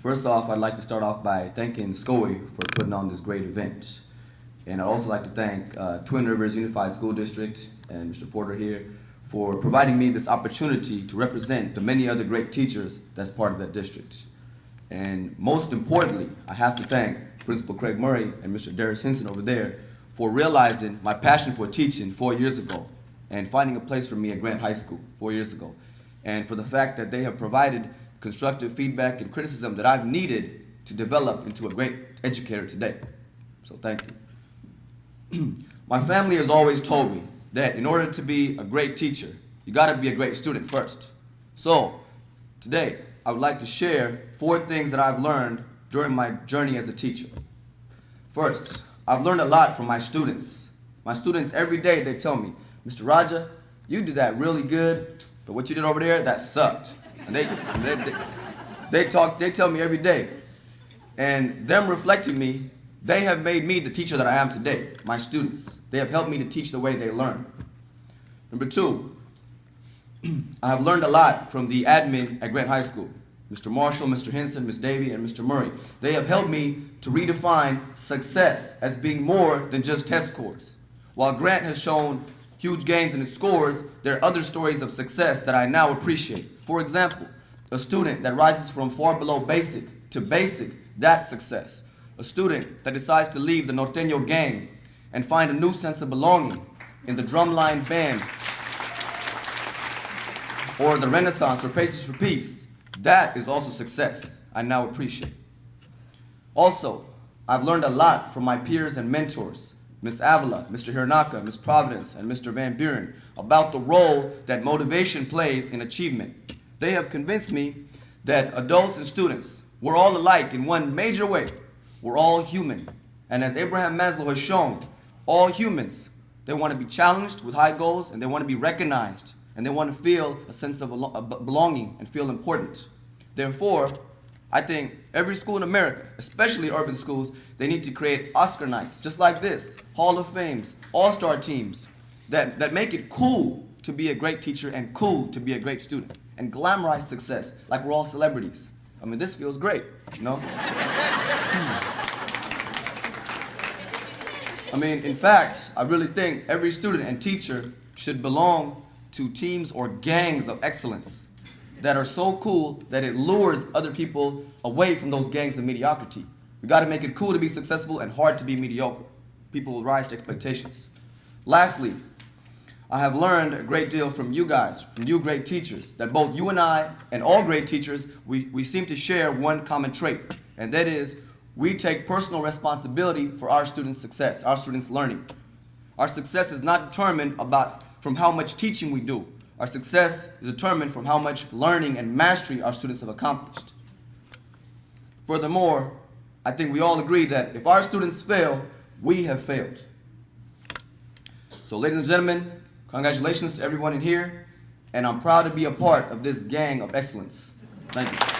First off, I'd like to start off by thanking SCOE for putting on this great event. And I'd also like to thank uh, Twin Rivers Unified School District and Mr. Porter here for providing me this opportunity to represent the many other great teachers that's part of that district. And most importantly, I have to thank Principal Craig Murray and Mr. Darius Henson over there for realizing my passion for teaching four years ago and finding a place for me at Grant High School four years ago. And for the fact that they have provided constructive feedback and criticism that I've needed to develop into a great educator today. So thank you. my family has always told me that in order to be a great teacher, you gotta be a great student first. So today, I would like to share four things that I've learned during my journey as a teacher. First, I've learned a lot from my students. My students, every day, they tell me, Mr. Raja, you did that really good, but what you did over there, that sucked. And they, they, they, talk, they tell me every day. And them reflecting me, they have made me the teacher that I am today, my students. They have helped me to teach the way they learn. Number two, I have learned a lot from the admin at Grant High School. Mr. Marshall, Mr. Henson, Ms. Davy, and Mr. Murray. They have helped me to redefine success as being more than just test scores. While Grant has shown huge gains in its scores, there are other stories of success that I now appreciate. For example, a student that rises from far below basic to basic, that's success. A student that decides to leave the Norteño gang and find a new sense of belonging in the drumline band or the Renaissance or Pacers for Peace, that is also success I now appreciate. Also, I've learned a lot from my peers and mentors, Ms. Avila, Mr. Hironaka, Ms. Providence, and Mr. Van Buren, about the role that motivation plays in achievement. They have convinced me that adults and students, we're all alike in one major way. We're all human. And as Abraham Maslow has shown, all humans, they want to be challenged with high goals and they want to be recognized and they want to feel a sense of belonging and feel important. Therefore, I think every school in America, especially urban schools, they need to create Oscar nights, just like this, Hall of Fames, all-star teams, that, that make it cool to be a great teacher and cool to be a great student, and glamorize success, like we're all celebrities. I mean, this feels great, you know? I mean, in fact, I really think every student and teacher should belong to teams or gangs of excellence that are so cool that it lures other people away from those gangs of mediocrity. We gotta make it cool to be successful and hard to be mediocre. People will rise to expectations. Lastly, I have learned a great deal from you guys, from you great teachers, that both you and I and all great teachers, we, we seem to share one common trait, and that is we take personal responsibility for our students' success, our students' learning. Our success is not determined about from how much teaching we do. Our success is determined from how much learning and mastery our students have accomplished. Furthermore, I think we all agree that if our students fail, we have failed. So ladies and gentlemen, congratulations to everyone in here, and I'm proud to be a part of this gang of excellence. Thank you.